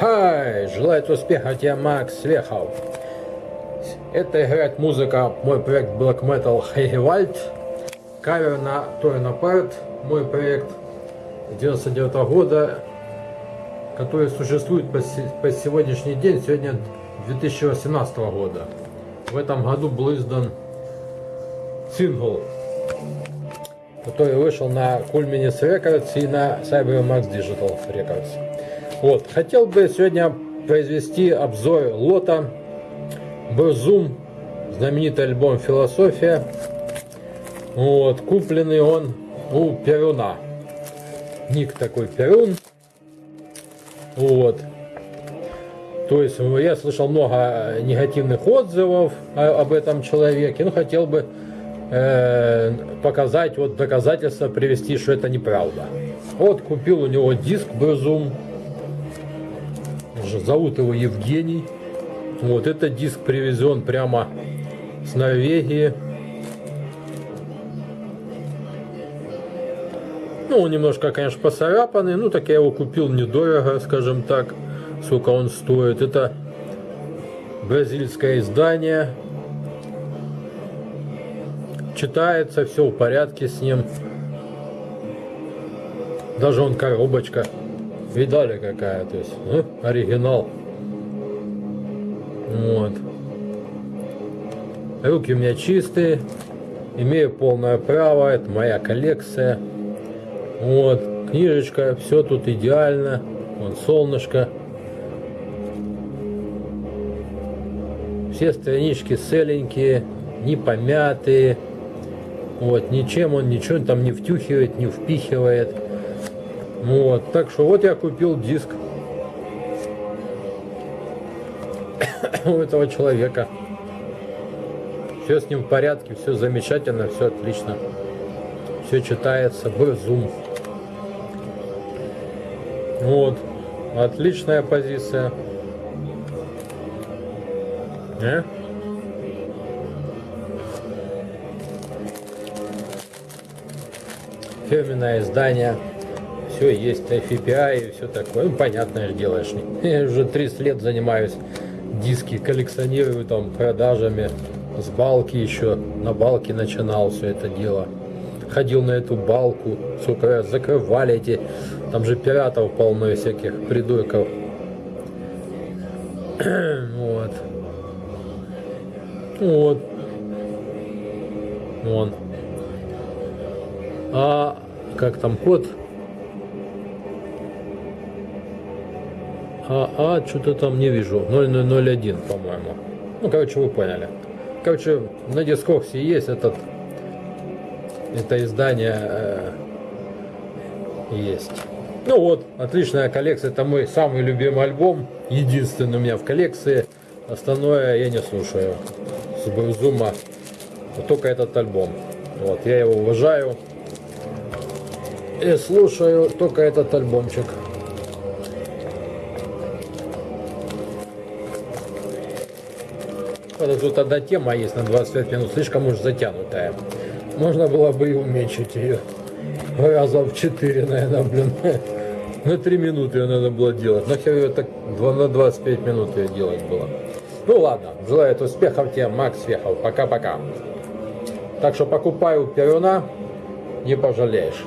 Хай! Желает успеха тебе, Макс Вехов. Это играет музыка, мой проект Black Metal Heiwald. Кавер на Торна Парт, мой проект 99 -го года, который существует по, по сегодняшний день, сегодня 2018 года. В этом году был издан сингл, который вышел на Culminis Records и на CyberMax Digital Records. Вот. Хотел бы сегодня произвести обзор лота Брзум, знаменитый альбом «Философия». Вот. Купленный он у Перуна. Ник такой Перун. Вот. То есть я слышал много негативных отзывов об этом человеке. Ну, хотел бы э, показать, вот доказательства привести, что это неправда. Вот купил у него диск Брзум. Зовут его Евгений. Вот этот диск привезен прямо с Норвегии. Ну, он немножко, конечно, поцарапанный. Ну, так я его купил недорого, скажем так. Сколько он стоит. Это бразильское издание. Читается, все в порядке с ним. Даже он коробочка. Видали какая, то есть, ну, оригинал. Вот. Руки у меня чистые. Имею полное право. Это моя коллекция. Вот. Книжечка. Все тут идеально. Вон солнышко. Все странички целенькие. Не помятые. Вот. Ничем он ничего там не втюхивает, не впихивает. Вот. Так что вот я купил диск у этого человека. Все с ним в порядке, все замечательно, все отлично. Все читается, Zoom. Вот. Отличная позиция. Не? Фирменное издание. Все есть, FPI и все такое. Ну, понятное делаешь. Я уже 30 лет занимаюсь. Диски коллекционирую там продажами. С балки еще на балке начинал все это дело. Ходил на эту балку. Сколько раз закрывали эти там же пиратов полно всяких придурков. Вот. Вот. Вон. А как там код А, а что-то там не вижу. 0001, по-моему. Ну, короче, вы поняли. Короче, на дискоксе есть этот это издание э, есть. Ну вот, отличная коллекция. Это мой самый любимый альбом. Единственный у меня в коллекции. Остальное я не слушаю. С Брузума. Только этот альбом. Вот, я его уважаю. И слушаю только этот альбомчик. Вот тут одна тема есть на 25 минут, слишком уж затянутая. Можно было бы и уменьшить ее. Раза в 4, наверное, блин. На 3 минуты ее надо было делать. Нахер ее так на 25 минут ее делать было. Ну ладно, желаю успехов тебе, Макс Вехов. Пока-пока. Так что покупаю Перуна, не пожалеешь.